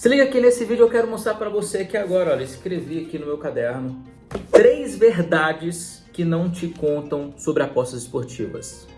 Se liga aqui nesse vídeo, eu quero mostrar para você aqui agora, olha, escrevi aqui no meu caderno três verdades que não te contam sobre apostas esportivas.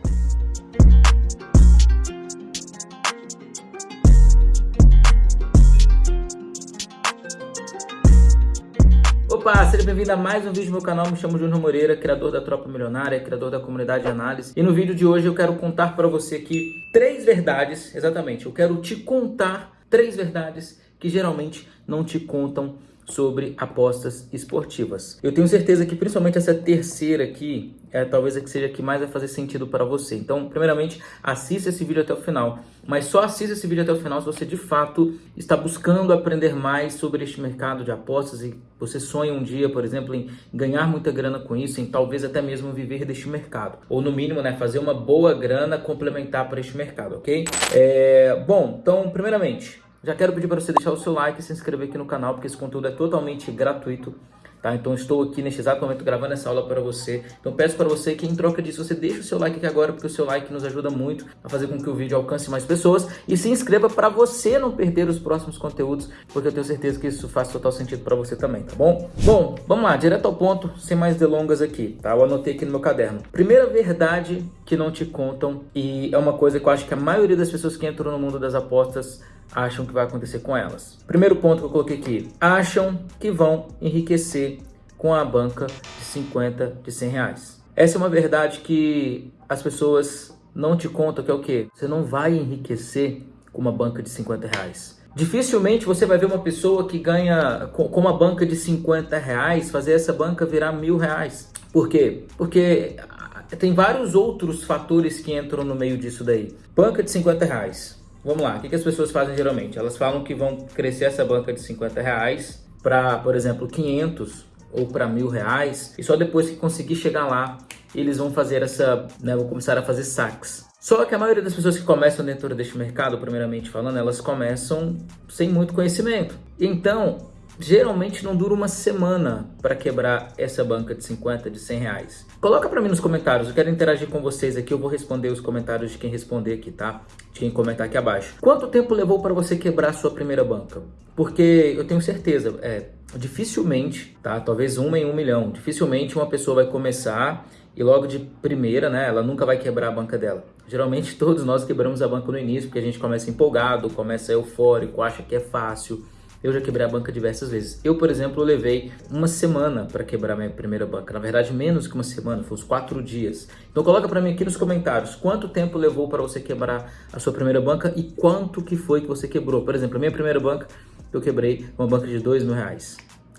Opa, seja bem-vindo a mais um vídeo do meu canal, me chamo Júnior Moreira, criador da Tropa Milionária, criador da comunidade de análise. E no vídeo de hoje eu quero contar para você aqui três verdades, exatamente, eu quero te contar três verdades que geralmente não te contam sobre apostas esportivas. Eu tenho certeza que principalmente essa terceira aqui é talvez a que seja a que mais vai fazer sentido para você. Então, primeiramente, assista esse vídeo até o final. Mas só assista esse vídeo até o final se você de fato está buscando aprender mais sobre este mercado de apostas e você sonha um dia, por exemplo, em ganhar muita grana com isso, em talvez até mesmo viver deste mercado. Ou no mínimo, né, fazer uma boa grana complementar para este mercado, ok? É... Bom, então, primeiramente, já quero pedir para você deixar o seu like e se inscrever aqui no canal, porque esse conteúdo é totalmente gratuito. Tá? Então estou aqui neste exato momento gravando essa aula para você. Então peço para você que em troca disso você deixe o seu like aqui agora, porque o seu like nos ajuda muito a fazer com que o vídeo alcance mais pessoas. E se inscreva para você não perder os próximos conteúdos, porque eu tenho certeza que isso faz total sentido para você também, tá bom? Bom, vamos lá, direto ao ponto, sem mais delongas aqui, tá? Eu anotei aqui no meu caderno. Primeira verdade que não te contam, e é uma coisa que eu acho que a maioria das pessoas que entram no mundo das apostas acham que vai acontecer com elas. Primeiro ponto que eu coloquei aqui, acham que vão enriquecer com a banca de 50, de 100 reais. Essa é uma verdade que as pessoas não te contam que é o quê? Você não vai enriquecer com uma banca de 50 reais. Dificilmente você vai ver uma pessoa que ganha com uma banca de 50 reais fazer essa banca virar mil reais. Por quê? Porque tem vários outros fatores que entram no meio disso daí. Banca de 50 reais. Vamos lá, o que, as pessoas fazem geralmente? Elas falam que vão crescer essa banca de 50 reais para, por exemplo, 500 ou para mil reais e só depois que conseguir chegar lá eles vão fazer essa, né, vão começar a fazer saques. Só que a maioria das pessoas que começam dentro deste mercado, primeiramente falando, elas começam sem muito conhecimento. Então, geralmente não dura uma semana para quebrar essa banca de 50, de 100 reais. Coloca para mim nos comentários, eu quero interagir com vocês aqui, eu vou responder os comentários de quem responder aqui, tá? De quem comentar aqui abaixo. Quanto tempo levou para você quebrar a sua primeira banca? Porque eu tenho certeza, é, dificilmente, tá? Talvez uma em um milhão, dificilmente uma pessoa vai começar e logo de primeira, né, ela nunca vai quebrar a banca dela. Geralmente todos nós quebramos a banca no início, porque a gente começa empolgado, começa eufórico, acha que é fácil, eu já quebrei a banca diversas vezes. Eu, por exemplo, levei uma semana para quebrar minha primeira banca. Na verdade, menos que uma semana, foi uns quatro dias. Então coloca para mim aqui nos comentários quanto tempo levou para você quebrar a sua primeira banca e quanto que foi que você quebrou. Por exemplo, a minha primeira banca, eu quebrei uma banca de dois mil reais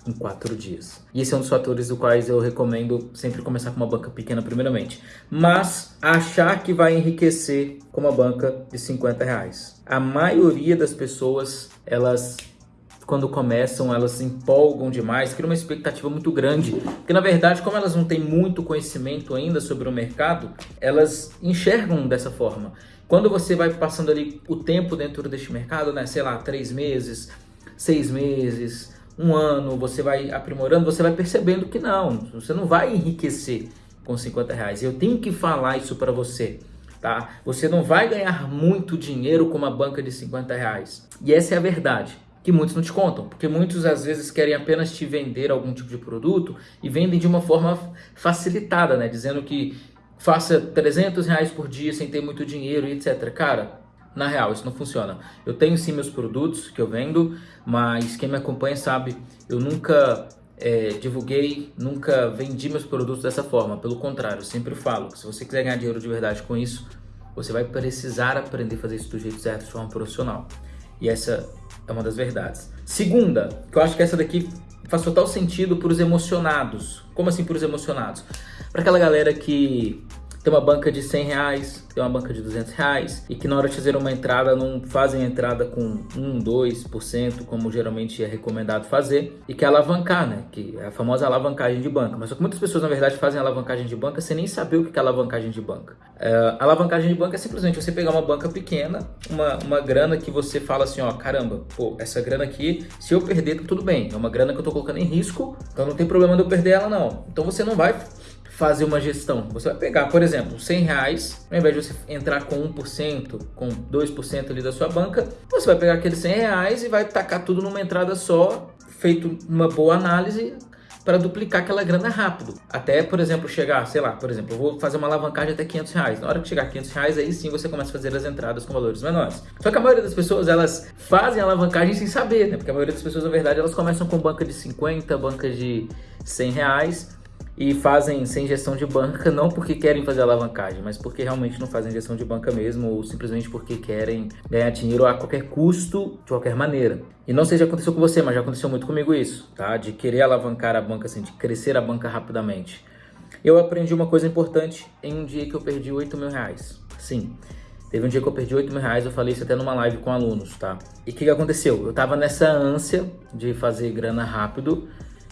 em quatro dias. E esse é um dos fatores do quais eu recomendo sempre começar com uma banca pequena primeiramente. Mas achar que vai enriquecer com uma banca de 50 reais. A maioria das pessoas, elas quando começam, elas se empolgam demais, criam uma expectativa muito grande. Porque, na verdade, como elas não têm muito conhecimento ainda sobre o mercado, elas enxergam dessa forma. Quando você vai passando ali o tempo dentro deste mercado, né, sei lá, três meses, seis meses, um ano, você vai aprimorando, você vai percebendo que não, você não vai enriquecer com 50 reais. Eu tenho que falar isso para você. Tá? Você não vai ganhar muito dinheiro com uma banca de 50 reais. E essa é a verdade que muitos não te contam, porque muitos às vezes querem apenas te vender algum tipo de produto e vendem de uma forma facilitada, né? Dizendo que faça 300 reais por dia sem ter muito dinheiro e etc. Cara, na real, isso não funciona. Eu tenho sim meus produtos que eu vendo, mas quem me acompanha sabe, eu nunca é, divulguei, nunca vendi meus produtos dessa forma. Pelo contrário, eu sempre falo que se você quiser ganhar dinheiro de verdade com isso, você vai precisar aprender a fazer isso do jeito certo, de forma profissional. E essa é uma das verdades. Segunda, que eu acho que essa daqui faz total sentido para os emocionados. Como assim para os emocionados? Para aquela galera que tem uma banca de 100 reais, tem uma banca de 200 reais e que na hora de fazer uma entrada não fazem entrada com 1, 2%, como geralmente é recomendado fazer, e que é alavancar, né? Que é a famosa alavancagem de banca. Mas só que muitas pessoas, na verdade, fazem alavancagem de banca sem nem saber o que é alavancagem de banca. É, alavancagem de banca é simplesmente você pegar uma banca pequena, uma, uma grana que você fala assim, ó, caramba, pô, essa grana aqui, se eu perder, tá tudo bem. É uma grana que eu tô colocando em risco, então não tem problema de eu perder ela, não. Então você não vai fazer uma gestão. Você vai pegar, por exemplo, 100 reais, ao invés de você entrar com 1%, com 2% ali da sua banca, você vai pegar aqueles 100 reais e vai tacar tudo numa entrada só, feito uma boa análise, para duplicar aquela grana rápido. Até, por exemplo, chegar, sei lá, por exemplo, eu vou fazer uma alavancagem até 500 reais. Na hora que chegar a 500 reais, aí sim você começa a fazer as entradas com valores menores. Só que a maioria das pessoas, elas fazem alavancagem sem saber, né? Porque a maioria das pessoas, na verdade, elas começam com banca de 50, banca de 100 reais e fazem sem gestão de banca não porque querem fazer alavancagem, mas porque realmente não fazem gestão de banca mesmo ou simplesmente porque querem ganhar dinheiro a qualquer custo, de qualquer maneira. E não sei se já aconteceu com você, mas já aconteceu muito comigo isso, tá? De querer alavancar a banca, assim, de crescer a banca rapidamente. Eu aprendi uma coisa importante em um dia que eu perdi 8 mil reais. Sim, Teve um dia que eu perdi 8 mil reais, eu falei isso até numa live com alunos, tá? E o que, que aconteceu? Eu tava nessa ânsia de fazer grana rápido,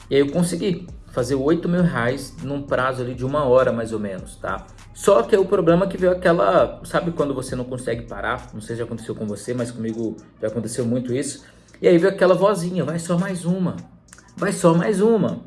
e aí eu consegui fazer 8 mil reais num prazo ali de uma hora mais ou menos, tá? Só que o problema é que veio aquela, sabe quando você não consegue parar? Não sei se já aconteceu com você, mas comigo já aconteceu muito isso. E aí veio aquela vozinha, vai só mais uma, vai só mais uma.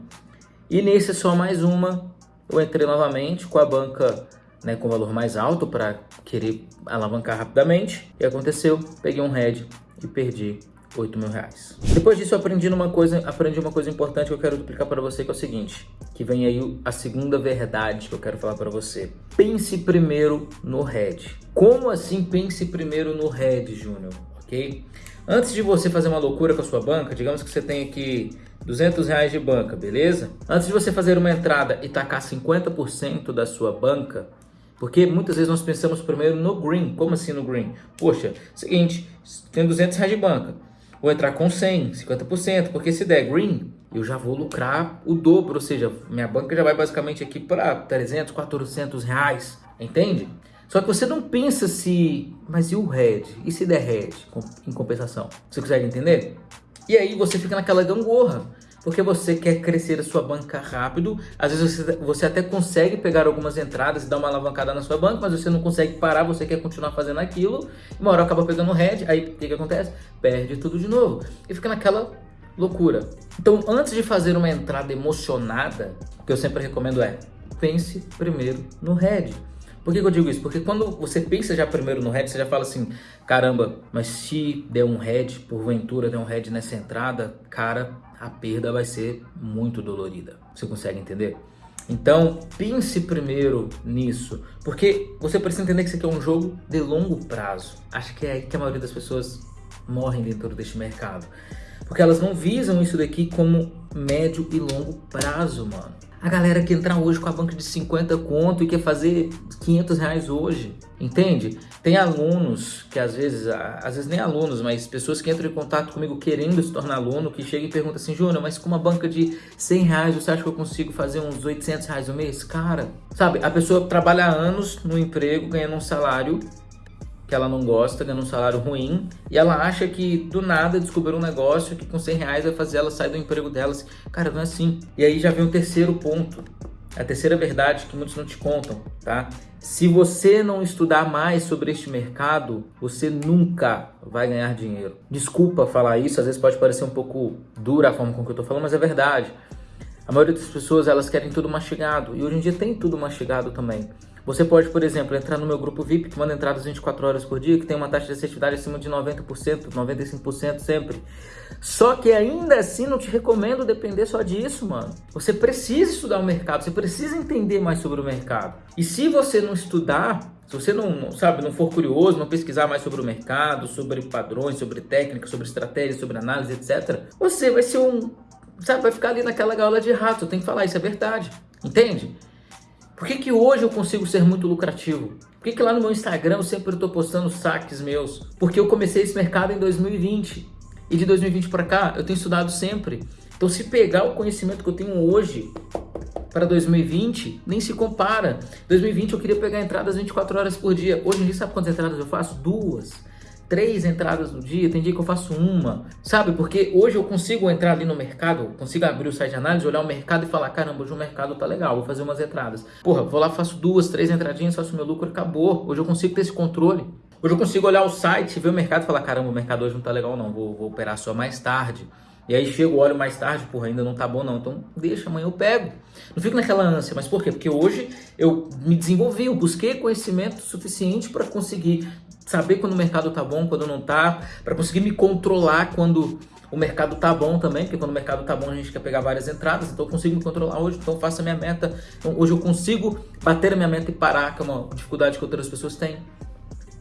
E nesse só mais uma, eu entrei novamente com a banca né, com valor mais alto para querer alavancar rapidamente. E aconteceu, peguei um head e perdi 8 mil reais. Depois disso eu aprendi uma coisa, aprendi uma coisa importante que eu quero duplicar para você, que é o seguinte, que vem aí a segunda verdade que eu quero falar para você. Pense primeiro no head. Como assim pense primeiro no head, Júnior? Ok? Antes de você fazer uma loucura com a sua banca, digamos que você tem aqui 200 reais de banca, beleza? Antes de você fazer uma entrada e tacar 50% da sua banca, porque muitas vezes nós pensamos primeiro no green. Como assim no green? Poxa, seguinte, tem 200 reais de banca. Vou entrar com 100, 50%, porque se der green, eu já vou lucrar o dobro, ou seja, minha banca já vai basicamente aqui para 300, 400 reais, entende? Só que você não pensa se, mas e o red? E se der red em compensação? Você consegue entender? E aí você fica naquela gangorra porque você quer crescer a sua banca rápido. Às vezes você, você até consegue pegar algumas entradas e dar uma alavancada na sua banca, mas você não consegue parar, você quer continuar fazendo aquilo. Uma hora acaba pegando o head, aí o que, que acontece? Perde tudo de novo. E fica naquela loucura. Então, antes de fazer uma entrada emocionada, o que eu sempre recomendo é pense primeiro no head. Por que, que, eu digo isso? Porque quando você pensa já primeiro no head, você já fala assim, caramba, mas se der um head, porventura der um head nessa entrada, cara, a perda vai ser muito dolorida. Você consegue entender? Então, pense primeiro nisso, porque você precisa entender que isso aqui é um jogo de longo prazo. Acho que é aí que a maioria das pessoas morrem dentro deste mercado. Porque elas não visam isso daqui como médio e longo prazo, mano. A galera que entrar hoje com a banca de 50 conto e quer fazer 500 reais hoje, entende? Tem alunos que às vezes, às vezes nem alunos, mas pessoas que entram em contato comigo querendo se tornar aluno, que chegam e perguntam assim, Júnior, mas com uma banca de 100 reais, você acha que eu consigo fazer uns 800 reais no mês? Cara, sabe, a pessoa trabalha anos no emprego, ganhando um salário que ela não gosta, ganhando um salário ruim, e ela acha que do nada descobriu um negócio que com 100 reais vai fazer ela sair do emprego dela. Assim, cara, não é assim. E aí já vem o terceiro ponto, a terceira verdade que muitos não te contam, tá? Se você não estudar mais sobre este mercado, você nunca vai ganhar dinheiro. Desculpa falar isso, às vezes pode parecer um pouco dura a forma com que eu tô falando, mas é verdade. A maioria das pessoas, elas querem tudo mastigado, e hoje em dia tem tudo mastigado também. Você pode, por exemplo, entrar no meu grupo VIP, que manda entradas 24 horas por dia, que tem uma taxa de assertividade acima de 90%, 95% sempre. Só que ainda assim não te recomendo depender só disso, mano. Você precisa estudar o mercado, você precisa entender mais sobre o mercado. E se você não estudar, se você não, sabe, não for curioso, não pesquisar mais sobre o mercado, sobre padrões, sobre técnicas, sobre estratégias, sobre análise, etc., você vai ser um, sabe, vai ficar ali naquela gaiola de rato. Eu tenho que falar, isso é verdade. Entende? Por que, que hoje eu consigo ser muito lucrativo? Por que, que lá no meu Instagram eu sempre estou postando saques meus? Porque eu comecei esse mercado em 2020. E de 2020 para cá eu tenho estudado sempre. Então se pegar o conhecimento que eu tenho hoje para 2020, nem se compara. 2020 eu queria pegar entradas 24 horas por dia. Hoje em dia sabe quantas entradas eu faço? Duas três entradas no dia, tem dia que eu faço uma, sabe? Porque hoje eu consigo entrar ali no mercado, consigo abrir o site de análise, olhar o mercado e falar, caramba, hoje o mercado tá legal, vou fazer umas entradas. Porra, vou lá, faço duas, três entradinhas, faço meu lucro, acabou. Hoje eu consigo ter esse controle. Hoje eu consigo olhar o site, ver o mercado e falar, caramba, o mercado hoje não tá legal não, vou, vou operar só mais tarde. E aí chega o óleo mais tarde, porra, ainda não tá bom não. Então deixa, amanhã eu pego. Não fico naquela ânsia, mas por quê? Porque hoje eu me desenvolvi, eu busquei conhecimento suficiente para conseguir saber quando o mercado tá bom, quando não tá, para conseguir me controlar quando o mercado tá bom também, porque quando o mercado tá bom a gente quer pegar várias entradas, então eu consigo me controlar hoje, então faço a minha meta. Então hoje eu consigo bater a minha meta e parar, que é uma dificuldade que outras pessoas têm.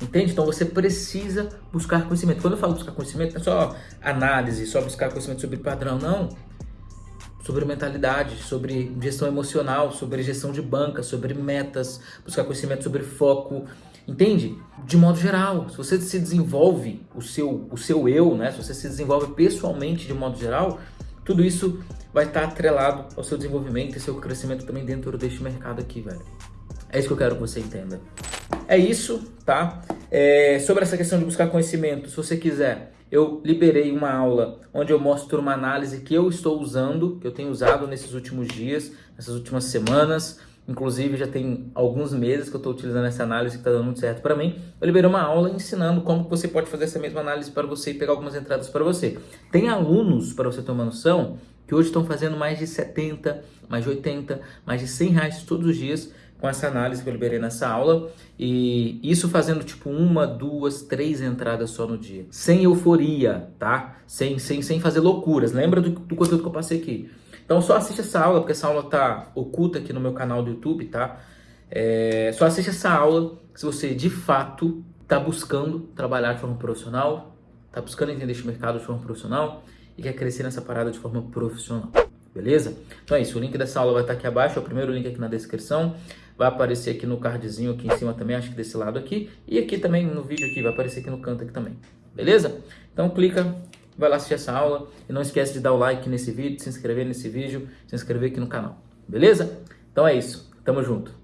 Entende? Então você precisa buscar conhecimento. Quando eu falo buscar conhecimento, não é só análise, só buscar conhecimento sobre padrão, não. Sobre mentalidade, sobre gestão emocional, sobre gestão de banca, sobre metas, buscar conhecimento sobre foco, Entende? De modo geral, se você se desenvolve o seu, o seu eu, né? se você se desenvolve pessoalmente de modo geral, tudo isso vai estar atrelado ao seu desenvolvimento e seu crescimento também dentro deste mercado aqui, velho. É isso que eu quero que você entenda. É isso, tá? É, sobre essa questão de buscar conhecimento, se você quiser, eu liberei uma aula onde eu mostro uma análise que eu estou usando, que eu tenho usado nesses últimos dias, nessas últimas semanas, Inclusive, já tem alguns meses que eu estou utilizando essa análise que está dando muito certo para mim. Eu liberei uma aula ensinando como você pode fazer essa mesma análise para você e pegar algumas entradas para você. Tem alunos, para você ter uma noção, que hoje estão fazendo mais de 70, mais de 80, mais de 100 reais todos os dias com essa análise que eu liberei nessa aula. E isso fazendo tipo uma, duas, três entradas só no dia. Sem euforia, tá? Sem, sem, sem fazer loucuras. Lembra do, do conteúdo que eu passei aqui. Então só assiste essa aula, porque essa aula tá oculta aqui no meu canal do YouTube, tá? É, só assiste essa aula se você de fato está buscando trabalhar de forma profissional, está buscando entender este mercado de forma profissional e quer crescer nessa parada de forma profissional. Beleza? Então é isso, o link dessa aula vai estar aqui abaixo, é o primeiro link aqui na descrição. Vai aparecer aqui no cardzinho aqui em cima também, acho que desse lado aqui. E aqui também no vídeo aqui, vai aparecer aqui no canto aqui também. Beleza? Então clica, vai lá assistir essa aula. E não esquece de dar o like nesse vídeo, se inscrever nesse vídeo, se inscrever aqui no canal. Beleza? Então é isso. Tamo junto.